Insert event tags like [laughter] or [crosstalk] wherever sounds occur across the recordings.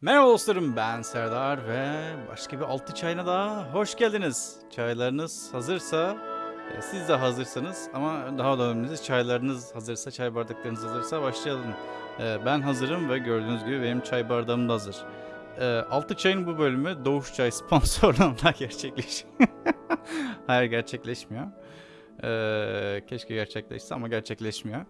Merhaba dostlarım ben Serdar ve başka bir altı çayına daha hoş geldiniz. Çaylarınız hazırsa, e, siz de hazırsanız ama daha da önemlisi çaylarınız hazırsa, çay bardaklarınız hazırsa başlayalım. E, Ben hazırım ve gördüğünüz gibi benim çay bardağım da hazır. E, Altı çayın bu bölümü Doğuş Çay [laughs] sponsorluğunda gerçekleşiyor. [laughs] Hayır gerçekleşmiyor. E, Keşke gerçekleşse ama gerçekleşmiyor.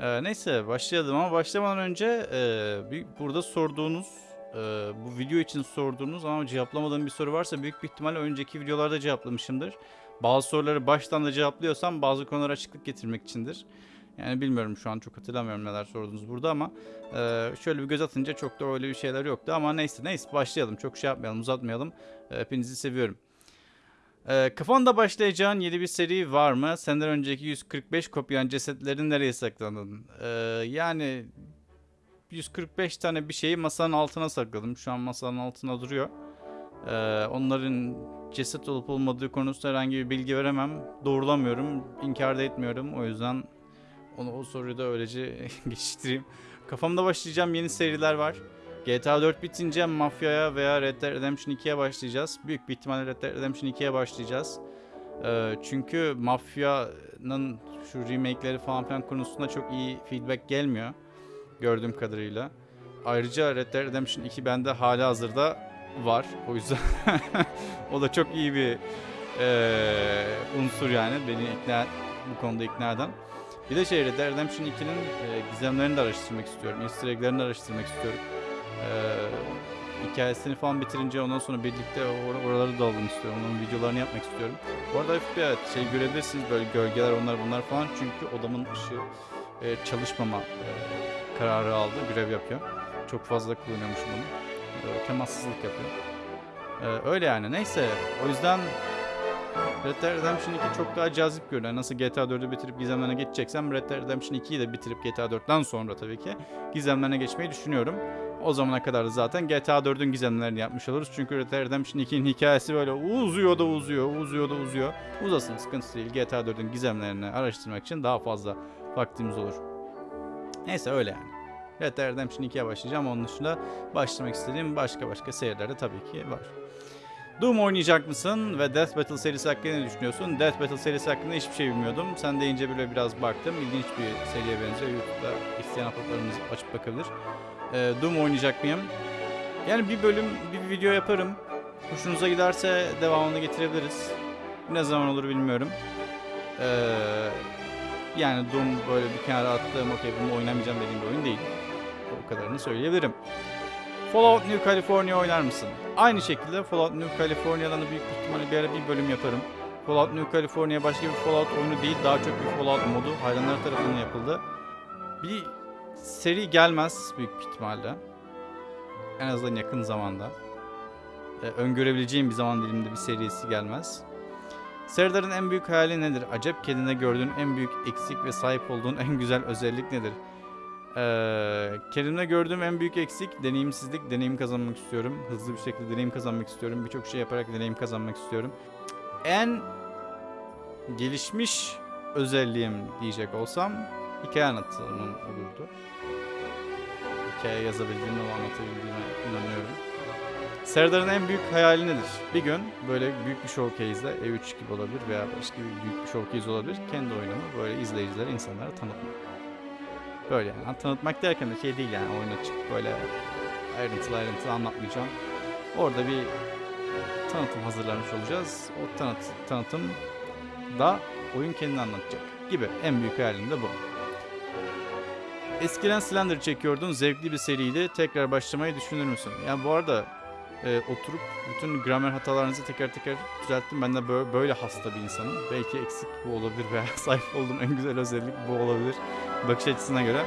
Ee, neyse başlayalım ama başlamadan önce e, bir, burada sorduğunuz e, bu video için sorduğunuz ama cevaplamadığım bir soru varsa büyük bir ihtimalle önceki videolarda cevaplamışımdır. Bazı soruları baştan da cevaplıyorsam bazı konulara açıklık getirmek içindir. Yani bilmiyorum şu an çok hatırlamıyorum neler sordunuz burada ama e, şöyle bir göz atınca çok da öyle bir şeyler yoktu ama neyse neyse başlayalım çok şey yapmayalım uzatmayalım. E, hepinizi seviyorum. Ee, kafanda başlayacağın yeni bir seri var mı? Senden önceki 145 kopyan cesetlerin nereye sakladın? Ee, yani 145 tane bir şeyi masanın altına sakladım. Şu an masanın altına duruyor. Ee, onların ceset olup olmadığı konusunda herhangi bir bilgi veremem. Doğrulamıyorum, inkar da etmiyorum. O yüzden onu o soruyu da öylece [laughs] geçiştireyim. Kafamda başlayacağım yeni seriler var. GTA 4 bitince Mafya'ya veya Red Dead Redemption 2'ye başlayacağız. Büyük bir ihtimalle Red Dead Redemption 2'ye başlayacağız. Ee, çünkü Mafya'nın şu remake'leri falan filan konusunda çok iyi feedback gelmiyor. Gördüğüm kadarıyla. Ayrıca Red Dead Redemption 2 bende hala hazırda var. O yüzden [laughs] o da çok iyi bir eee, unsur yani beni ikna bu konuda ikna eden. Bir de şey Red Dead Redemption 2'nin e, gizemlerini de araştırmak istiyorum. Easter egg'lerini de araştırmak istiyorum. Ee, hikayesini falan bitirince ondan sonra birlikte or- oraları da alalım istiyorum. Onun videolarını yapmak istiyorum. Bu arada hafif bir evet, şey görebilirsiniz böyle gölgeler onlar bunlar falan. Çünkü odamın ışığı e, çalışmama e, kararı aldı. Görev yapıyor. Çok fazla kullanıyormuşum bunu. E, temassızlık yapıyor. E, öyle yani. Neyse. O yüzden Red Dead Redemption 2 çok daha cazip görünüyor. Nasıl GTA 4'ü bitirip gizemlerine geçeceksem Red Dead Redemption 2'yi de bitirip GTA 4'ten sonra tabii ki gizemlerine geçmeyi düşünüyorum. O zamana kadar da zaten GTA 4'ün gizemlerini yapmış oluruz. Çünkü Red Dead Redemption 2'nin hikayesi böyle uzuyor da uzuyor, uzuyor da uzuyor. Uzasın sıkıntı değil. GTA 4'ün gizemlerini araştırmak için daha fazla vaktimiz olur. Neyse öyle yani. Red Dead Redemption 2'ye başlayacağım. Onun dışında başlamak istediğim başka başka seriler de tabii ki var. Doom oynayacak mısın ve Death Battle serisi hakkında ne düşünüyorsun? Death Battle serisi hakkında hiçbir şey bilmiyordum. Sen deyince böyle biraz baktım. İlginç bir seriye benziyor. YouTube'da isteyen ahbaplarımız açıp bakabilir. Ee, Doom oynayacak mıyım? Yani bir bölüm, bir video yaparım. Hoşunuza giderse devamını getirebiliriz. Ne zaman olur bilmiyorum. Ee, yani Doom böyle bir kenara attığım, okey bunu oynamayacağım dediğim bir oyun değil. O kadarını söyleyebilirim. Fallout New California oynar mısın? Aynı şekilde Fallout New California'dan da büyük ihtimalle bir ara bir bölüm yaparım. Fallout New California başka bir Fallout oyunu değil, daha çok bir Fallout modu hayranlar tarafından yapıldı. Bir seri gelmez büyük ihtimalle. En azından yakın zamanda. Ee, öngörebileceğim bir zaman diliminde bir serisi gelmez. Serdar'ın en büyük hayali nedir? Acep kendine gördüğün en büyük eksik ve sahip olduğun en güzel özellik nedir? Ee, kendimde gördüğüm en büyük eksik deneyimsizlik. Deneyim kazanmak istiyorum. Hızlı bir şekilde deneyim kazanmak istiyorum. Birçok şey yaparak deneyim kazanmak istiyorum. En gelişmiş özelliğim diyecek olsam hikaye anlatımım olurdu. Hikaye yazabildiğime ve anlatabildiğime inanıyorum. Serdar'ın en büyük hayali nedir? Bir gün böyle büyük bir showcase'de E3 gibi olabilir veya başka bir büyük bir showcase olabilir. Kendi oyunumu böyle izleyicilere, insanlara tanıtmak. Böyle yani. Tanıtmak derken de şey değil yani oyuna çıkıp böyle ayrıntılı ayrıntılı anlatmayacağım. Orada bir tanıtım hazırlamış olacağız. O tanıt, tanıtım da oyun kendini anlatacak gibi. En büyük hayalim de bu. Eskiden Slender çekiyordun. Zevkli bir seriydi. Tekrar başlamayı düşünür müsün? Yani bu arada e, oturup bütün gramer hatalarınızı teker teker düzelttim. Ben de böyle, böyle hasta bir insanım. Belki eksik bu olabilir veya [laughs] sahip olduğum en güzel özellik bu olabilir. Bakış açısına göre.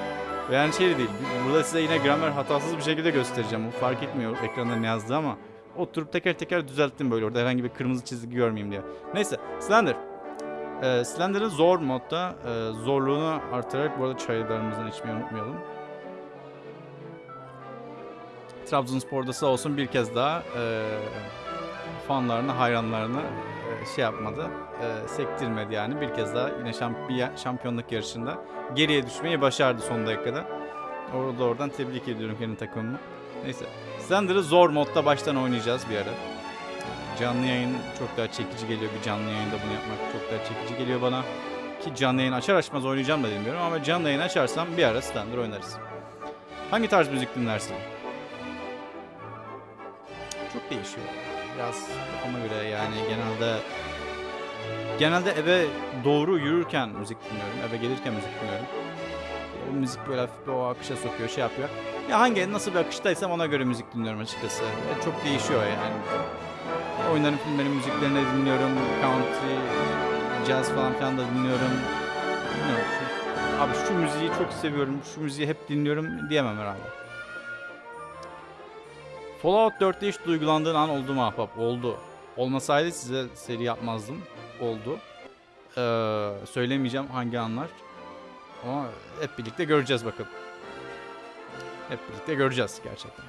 Yani şey de değil. Burada size yine gramer hatasız bir şekilde göstereceğim. Bu fark etmiyor ekranda ne yazdığı ama oturup teker teker düzelttim böyle orada herhangi bir kırmızı çizgi görmeyeyim diye. Neyse Slender. Ee, Slender'ın zor modda e, zorluğunu artırarak bu arada çaylarımızdan içmeyi unutmayalım. Trabzonspor'da sağ olsun bir kez daha e, fanlarını, hayranlarını e, şey yapmadı, e, sektirmedi yani. Bir kez daha yine şamp şampiyonluk yarışında geriye düşmeyi başardı son dakikada. Orada oradan tebrik ediyorum kendi takımımı. Neyse. Slender'ı zor modda baştan oynayacağız bir ara. Canlı yayın çok daha çekici geliyor. Bir canlı yayında bunu yapmak çok daha çekici geliyor bana. Ki canlı yayın açar açmaz oynayacağım da bilmiyorum ama canlı yayın açarsam bir ara Slender oynarız. Hangi tarz müzik dinlersin? Çok değişiyor. Biraz kafama göre yani genelde genelde eve doğru yürürken müzik dinliyorum. Eve gelirken müzik dinliyorum. O müzik böyle hafif bir o akışa sokuyor, şey yapıyor. Ya hangi nasıl bir akıştaysam ona göre müzik dinliyorum açıkçası. Ya çok değişiyor yani. Oyunların, filmlerin müziklerini dinliyorum. Country, jazz falan filan da dinliyorum. Bilmiyorum. Abi şu müziği çok seviyorum, şu müziği hep dinliyorum diyemem herhalde. Fallout 4'te hiç duygulandığın an oldu mu ahbap? Oldu. Olmasaydı size seri yapmazdım. Oldu. Ee, söylemeyeceğim hangi anlar. Ama hep birlikte göreceğiz bakın. Hep birlikte göreceğiz gerçekten.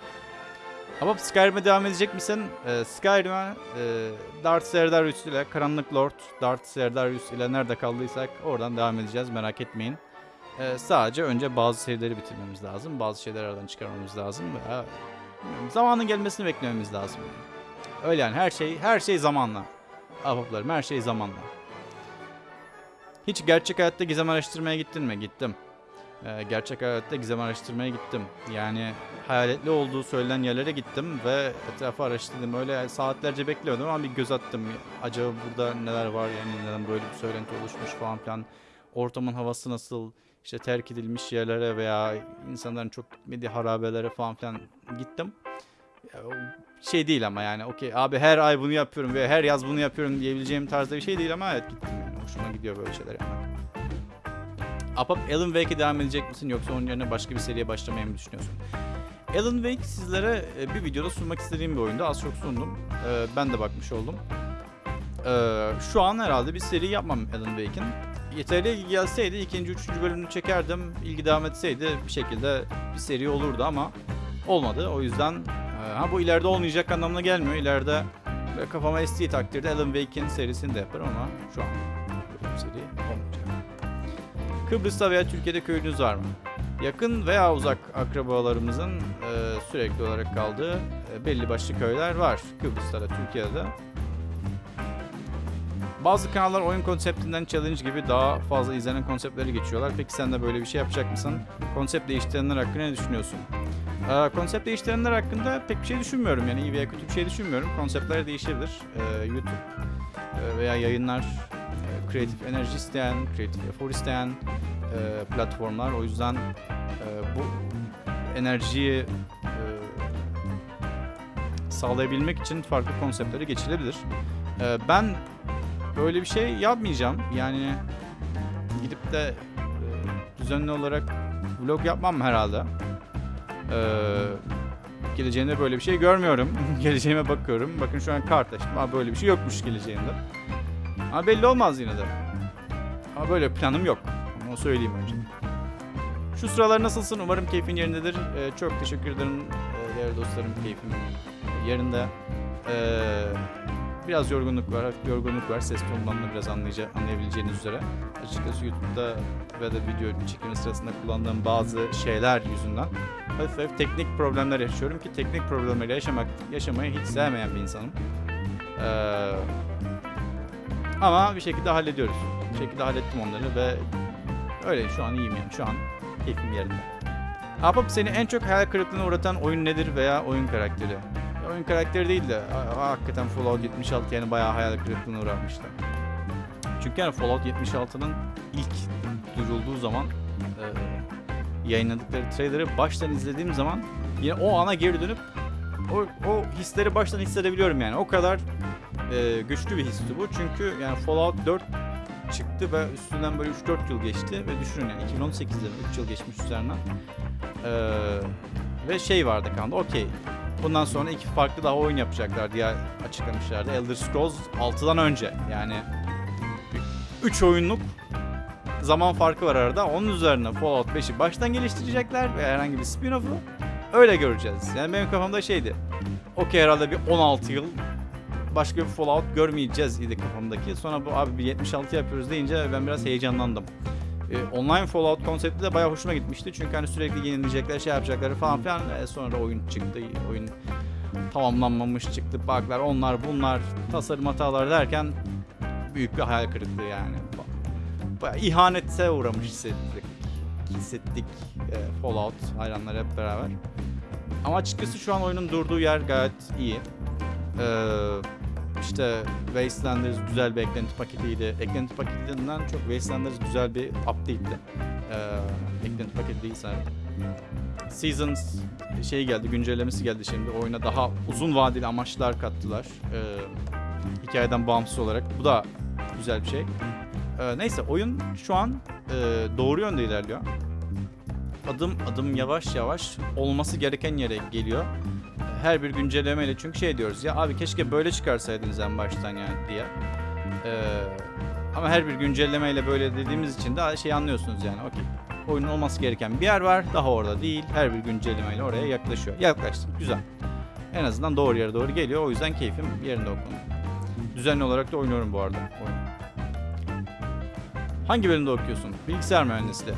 Ama Skyrim'e devam edecek misin? Ee, Skyrim'e e, Darth Serdarius ile Karanlık Lord Darth Serdarius ile nerede kaldıysak oradan devam edeceğiz merak etmeyin. Ee, sadece önce bazı serileri bitirmemiz lazım. Bazı şeyleri aradan çıkarmamız lazım. Veya zamanın gelmesini beklememiz lazım. Öyle yani her şey her şey zamanla. Ahbaplarım her şey zamanla. Hiç gerçek hayatta gizem araştırmaya gittin mi? Gittim. Ee, gerçek hayatta gizem araştırmaya gittim. Yani hayaletli olduğu söylenen yerlere gittim ve etrafı araştırdım. Öyle saatlerce bekliyordum ama bir göz attım. Acaba burada neler var yani neden böyle bir söylenti oluşmuş falan filan. Ortamın havası nasıl? İşte terk edilmiş yerlere veya insanların çok gitmediği harabelere falan filan gittim. Şey değil ama yani okey abi her ay bunu yapıyorum ve her yaz bunu yapıyorum diyebileceğim tarzda bir şey değil ama evet gittim yani. Hoşuma gidiyor böyle şeyler yapmak. Apap Alan Wake'e devam edecek misin yoksa onun yerine başka bir seriye başlamayı mı düşünüyorsun? Alan Wake sizlere e, bir videoda sunmak istediğim bir oyundu. Az çok sundum. E, Ben de bakmış oldum. E, Şu an herhalde bir seri yapmam Alan Wake'in. Yeterli ilgi gelseydi ikinci, üçüncü bölümünü çekerdim. İlgi devam etseydi bir şekilde bir seri olurdu ama olmadı. O yüzden e, ha bu ileride olmayacak anlamına gelmiyor. İleride kafama estiği takdirde Alan Wake'in serisini de yaparım ama şu an bir seri olmayacak. Kıbrıs'ta veya Türkiye'de köyünüz var mı? Yakın veya uzak akrabalarımızın e, sürekli olarak kaldığı e, belli başlı köyler var. Kıbrıs'ta da Türkiye'de de. Bazı kanallar oyun konseptinden challenge gibi daha fazla izlenen konseptleri geçiyorlar. Peki sen de böyle bir şey yapacak mısın? Konsept değiştirenler hakkında ne düşünüyorsun? Ee, konsept değiştirenler hakkında pek bir şey düşünmüyorum. Yani iyi veya kötü bir şey düşünmüyorum. Konseptler değişebilir. Ee, YouTube e, veya yayınlar e, kreatif enerji isteyen, kreatif efor isteyen e, platformlar. O yüzden e, bu enerjiyi e, sağlayabilmek için farklı konseptlere geçilebilir. E, ben böyle bir şey yapmayacağım. Yani gidip de e, düzenli olarak vlog yapmam herhalde. E, geleceğinde böyle bir şey görmüyorum. [laughs] Geleceğime bakıyorum. Bakın şu an kart açtım. Ama böyle bir şey yokmuş geleceğinde. Ama belli olmaz yine de. Ama böyle planım yok. Onu söyleyeyim önce. Şu sıralar nasılsın? Umarım keyfin yerindedir. Ee, çok teşekkür ederim ee, değerli dostlarım. Keyfim yerinde. Ee, biraz yorgunluk var. Hafif yorgunluk var. Ses tonundan da biraz anlayacak, anlayabileceğiniz üzere. Açıkçası YouTube'da ve de video çekimi sırasında kullandığım bazı şeyler yüzünden hafif hafif teknik problemler yaşıyorum ki teknik problemleri yaşamak yaşamayı hiç sevmeyen bir insanım. Ee, ama bir şekilde hallediyoruz. Bir şekilde hallettim onları ve öyle şu an iyiyim yani. Şu an keyfim yerinde. Ahbap seni en çok hayal kırıklığına uğratan oyun nedir veya oyun karakteri? Oyun karakteri değil de ha- hakikaten Fallout 76 yani bayağı hayal kırıklığına uğramıştı. Çünkü yani Fallout 76'nın ilk duyurulduğu zaman e, yayınladıkları trailer'ı baştan izlediğim zaman yine o ana geri dönüp o, o hisleri baştan hissedebiliyorum yani. O kadar e, güçlü bir histi bu. Çünkü yani Fallout 4 çıktı ve üstünden böyle 3-4 yıl geçti ve düşünün yani 2018'de 3 yıl geçmiş üzerinden. Ee, ve şey vardı kanda okey bundan sonra iki farklı daha oyun yapacaklar diye açıklamışlardı. Elder Scrolls 6'dan önce yani 3 oyunluk zaman farkı var arada. Onun üzerine Fallout 5'i baştan geliştirecekler ve herhangi bir spin-off'u öyle göreceğiz. Yani benim kafamda şeydi. Okey herhalde bir 16 yıl başka bir Fallout görmeyeceğiz idi kafamdaki. Sonra bu abi bir 76 yapıyoruz deyince ben biraz heyecanlandım. E, online Fallout konsepti de bayağı hoşuma gitmişti. Çünkü hani sürekli yenileyecekler, şey yapacakları falan filan. E, sonra oyun çıktı. Oyun tamamlanmamış çıktı. Bug'lar, onlar bunlar, tasarım hataları derken büyük bir hayal kırıklığı yani. Bayağı ihanete uğramış hissettik. Hissettik e, Fallout hayranları hep beraber. Ama açıkçası şu an oyunun durduğu yer gayet iyi. Ee, işte Wastelanders güzel bir eklenti paketiydi. Eklenti paketinden çok Wastelanders güzel bir update'ti. Ee, eklenti paketi değil sadece. Seasons şey geldi, güncellemesi geldi şimdi. Oyuna daha uzun vadeli amaçlar kattılar. Ee, hikayeden bağımsız olarak. Bu da güzel bir şey. Ee, neyse oyun şu an e, doğru yönde ilerliyor. Adım adım yavaş yavaş olması gereken yere geliyor. Her bir güncellemeyle çünkü şey diyoruz ya abi keşke böyle çıkarsaydınız en baştan yani diye. Ee, ama her bir güncellemeyle böyle dediğimiz için de şey anlıyorsunuz yani okey. Oyunun olması gereken bir yer var daha orada değil. Her bir güncellemeyle oraya yaklaşıyor. Yaklaştık güzel. En azından doğru yere doğru geliyor. O yüzden keyfim yerinde o konuda. Düzenli olarak da oynuyorum bu arada. Oyun. Hangi bölümde okuyorsun? Bilgisayar mühendisliği.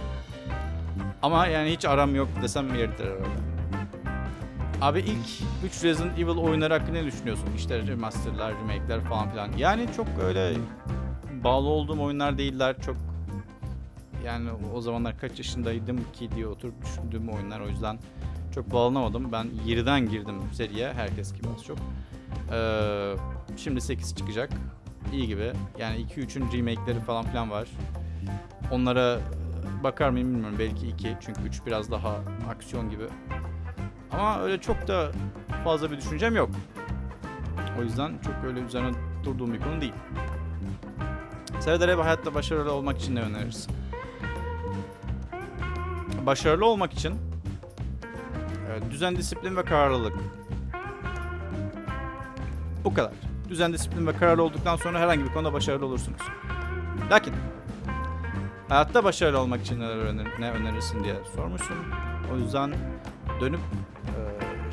Ama yani hiç aram yok desem yeridir herhalde. Abi ilk 3 Resident Evil oyunları hakkında ne düşünüyorsun? İşte remasterlar, remake'ler falan filan. Yani çok öyle bağlı olduğum oyunlar değiller. Çok yani o zamanlar kaç yaşındaydım ki diye oturup düşündüğüm oyunlar. O yüzden çok bağlanamadım. Ben 7'den girdim seriye. Herkes gibi az çok. Ee, şimdi 8 çıkacak. İyi gibi. Yani 2-3'ün remake'leri falan filan var. Onlara bakar mıyım bilmiyorum. Belki 2. Çünkü 3 biraz daha aksiyon gibi. Ama öyle çok da fazla bir düşüncem yok. O yüzden çok öyle üzerine durduğum bir konu değil. Serdar hayatta başarılı olmak için ne önerirsin? Başarılı olmak için e, düzen, disiplin ve kararlılık. Bu kadar. Düzen, disiplin ve kararlı olduktan sonra herhangi bir konuda başarılı olursunuz. Lakin hayatta başarılı olmak için ne önerirsin diye sormuşsun. O yüzden dönüp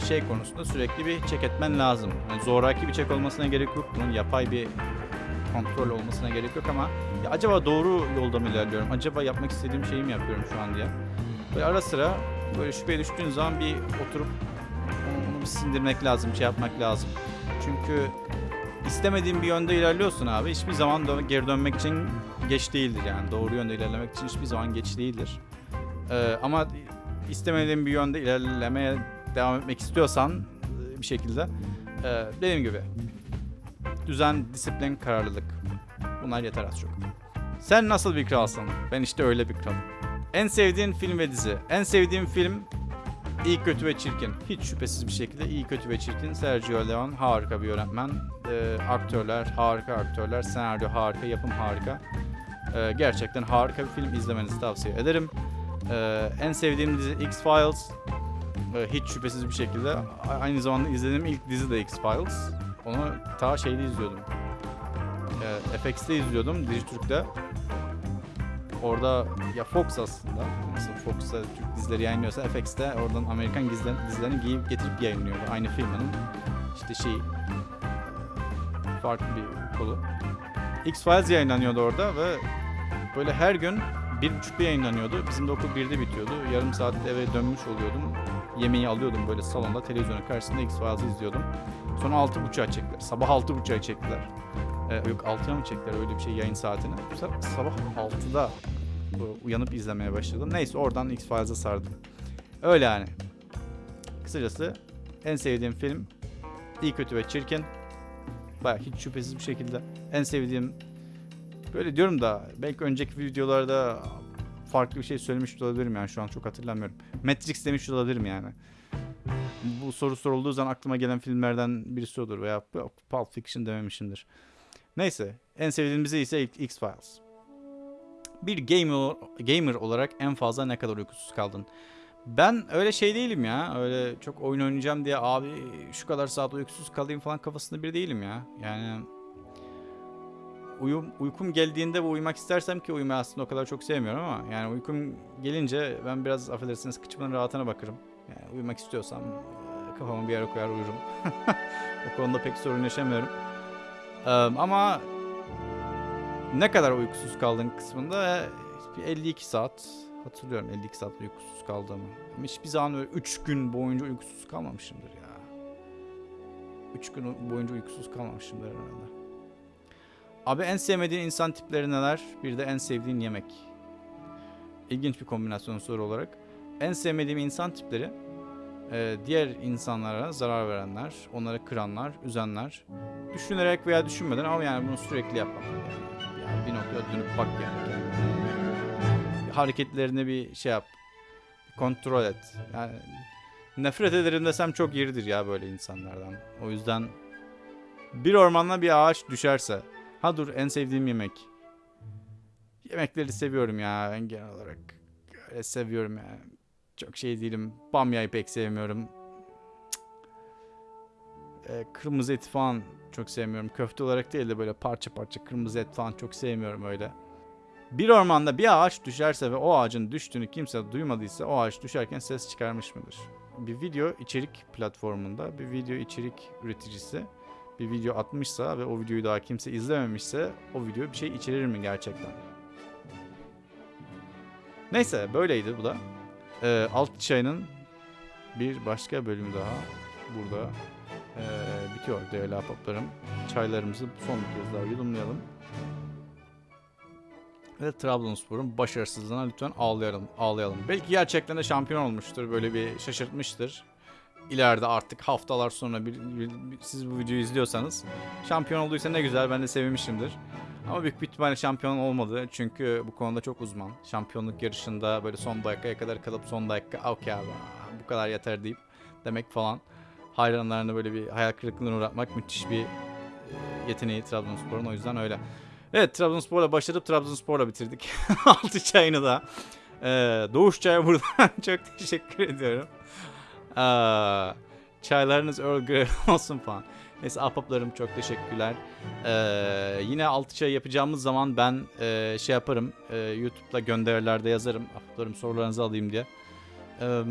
şey konusunda sürekli bir çek etmen lazım. Yani zoraki bir çek olmasına gerek yok. Bunun yapay bir kontrol olmasına gerek yok ama ya acaba doğru yolda mı ilerliyorum? Acaba yapmak istediğim şeyi mi yapıyorum şu an diye. Böyle ara sıra böyle şüpheye düştüğün zaman bir oturup onu, onu bir sindirmek lazım, şey yapmak lazım. Çünkü istemediğin bir yönde ilerliyorsun abi. Hiçbir zaman dön- geri dönmek için geç değildir yani. Doğru yönde ilerlemek için hiçbir zaman geç değildir. Ee, ama istemediğin bir yönde ilerlemeye devam etmek istiyorsan e, bir şekilde e, dediğim gibi düzen, disiplin, kararlılık. Bunlar yeter az çok. Sen nasıl bir kralsın? Ben işte öyle bir kralım. En sevdiğin film ve dizi. En sevdiğim film İyi Kötü ve Çirkin. Hiç şüphesiz bir şekilde İyi Kötü ve Çirkin. Sergio Leone harika bir yönetmen. Ee, aktörler harika aktörler. Senaryo harika, yapım harika. Ee, gerçekten harika bir film izlemenizi tavsiye ederim. Ee, en sevdiğim dizi X-Files. Ee, hiç şüphesiz bir şekilde. Aynı zamanda izlediğim ilk dizi de X-Files. Onu ta şeyde izliyordum. Ee, FX'te izliyordum, Dijitürk'te. Orada ya Fox aslında. Nasıl Fox'ta Türk dizileri yayınlıyorsa FX'te oradan Amerikan dizilerini, giyip getirip yayınlıyordu. Aynı firmanın işte şey farklı bir kolu. X-Files yayınlanıyordu orada ve böyle her gün bir buçukta yayınlanıyordu. Bizim de okul birde bitiyordu. Yarım saat eve dönmüş oluyordum. Yemeği alıyordum böyle salonda televizyonun karşısında X-Files'ı izliyordum. Sonra altı buçuğa çektiler. Sabah altı buçuğa çektiler. Ee, yok 6'ya mı çektiler öyle bir şey yayın saatini. Sabah 6'da bu- uyanıp izlemeye başladım. Neyse oradan X-Files'a sardım. Öyle yani. Kısacası en sevdiğim film İyi Kötü ve Çirkin. Baya hiç şüphesiz bir şekilde en sevdiğim böyle diyorum da belki önceki videolarda farklı bir şey söylemiş olabilirim yani şu an çok hatırlamıyorum. Matrix demiş de olabilirim yani. Bu soru sorulduğu zaman aklıma gelen filmlerden birisi olur veya Pulp Fiction dememişimdir. Neyse en sevdiğim dizi ise X-Files. Bir gamer, gamer olarak en fazla ne kadar uykusuz kaldın? Ben öyle şey değilim ya. Öyle çok oyun oynayacağım diye abi şu kadar saat uykusuz kalayım falan kafasında bir değilim ya. Yani uyum, uykum geldiğinde ve uyumak istersem ki uyumayı aslında o kadar çok sevmiyorum ama yani uykum gelince ben biraz affedersiniz kıçımın rahatına bakarım. Yani uyumak istiyorsam e, kafamı bir yere koyar uyurum. [laughs] o konuda pek sorun yaşamıyorum. Ama ne kadar uykusuz kaldın kısmında e, bir 52 saat hatırlıyorum 52 saat uykusuz kaldığımı. Ama hiçbir zaman öyle 3 gün boyunca uykusuz kalmamışımdır ya. 3 gün boyunca uykusuz kalmamışımdır herhalde. Abi en sevmediğin insan tipleri neler? Bir de en sevdiğin yemek. İlginç bir kombinasyon soru olarak. En sevmediğim insan tipleri e, diğer insanlara zarar verenler, onları kıranlar, üzenler. Düşünerek veya düşünmeden ama yani bunu sürekli yapmak. Yani, yani bir noktada dönüp bak yani. kendine. Hareketlerini bir şey yap. Kontrol et. Yani nefret ederim desem çok yeridir ya böyle insanlardan. O yüzden bir ormanda bir ağaç düşerse. Ha dur en sevdiğim yemek. Yemekleri seviyorum ya ben genel olarak. Öyle seviyorum yani. Çok şey değilim. Bamyayı pek sevmiyorum. Ee, kırmızı eti falan çok sevmiyorum. Köfte olarak değil de böyle parça parça kırmızı et falan çok sevmiyorum öyle. Bir ormanda bir ağaç düşerse ve o ağacın düştüğünü kimse duymadıysa o ağaç düşerken ses çıkarmış mıdır? Bir video içerik platformunda bir video içerik üreticisi bir video atmışsa ve o videoyu daha kimse izlememişse o video bir şey içerir mi gerçekten? Neyse böyleydi bu da. Ee, Alt Çay'ın bir başka bölümü daha burada ee, bitiyor değerli ahbaplarım. Çaylarımızı son bir kez daha yudumlayalım. Ve Trabzonspor'un başarısızlığına lütfen ağlayalım, ağlayalım. Belki gerçekten de şampiyon olmuştur. Böyle bir şaşırtmıştır. İleride artık haftalar sonra bir, bir- bir- siz bu videoyu izliyorsanız şampiyon olduysa ne güzel ben de sevinmişimdir. Ama büyük bir ihtimalle şampiyon olmadı. Çünkü bu konuda çok uzman. Şampiyonluk yarışında böyle son dakikaya kadar kalıp son dakika okey abi bu kadar yeter deyip demek falan. Hayranlarını böyle bir hayal kırıklığına uğratmak müthiş bir e, yeteneği Trabzonspor'un o yüzden öyle. Evet Trabzonspor'la başladık Trabzonspor'la bitirdik. [laughs] Altı çayını da. Ee, Doğuş Çay'a buradan [laughs] çok teşekkür ediyorum. Aa, çaylarınız Earl Grey [laughs] olsun falan. Neyse ahbaplarım çok teşekkürler. Ee, yine altı çay yapacağımız zaman ben e, şey yaparım. E, YouTube'da gönderilerde yazarım. Ahbaplarım sorularınızı alayım diye. Ee,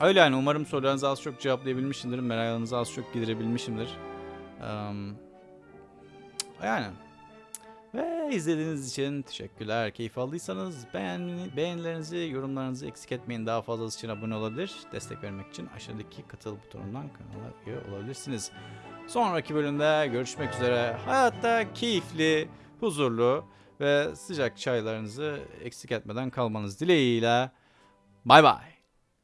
öyle yani umarım sorularınızı az çok cevaplayabilmişimdir. Meraklarınızı az çok giderebilmişimdir. Ee, yani. Ve izlediğiniz için teşekkürler. Keyif aldıysanız beğen, beğenilerinizi, yorumlarınızı eksik etmeyin. Daha fazlası için abone olabilir. Destek vermek için aşağıdaki katıl butonundan kanala üye olabilirsiniz. Sonraki bölümde görüşmek üzere. Hayatta keyifli, huzurlu ve sıcak çaylarınızı eksik etmeden kalmanız dileğiyle. Bay bay.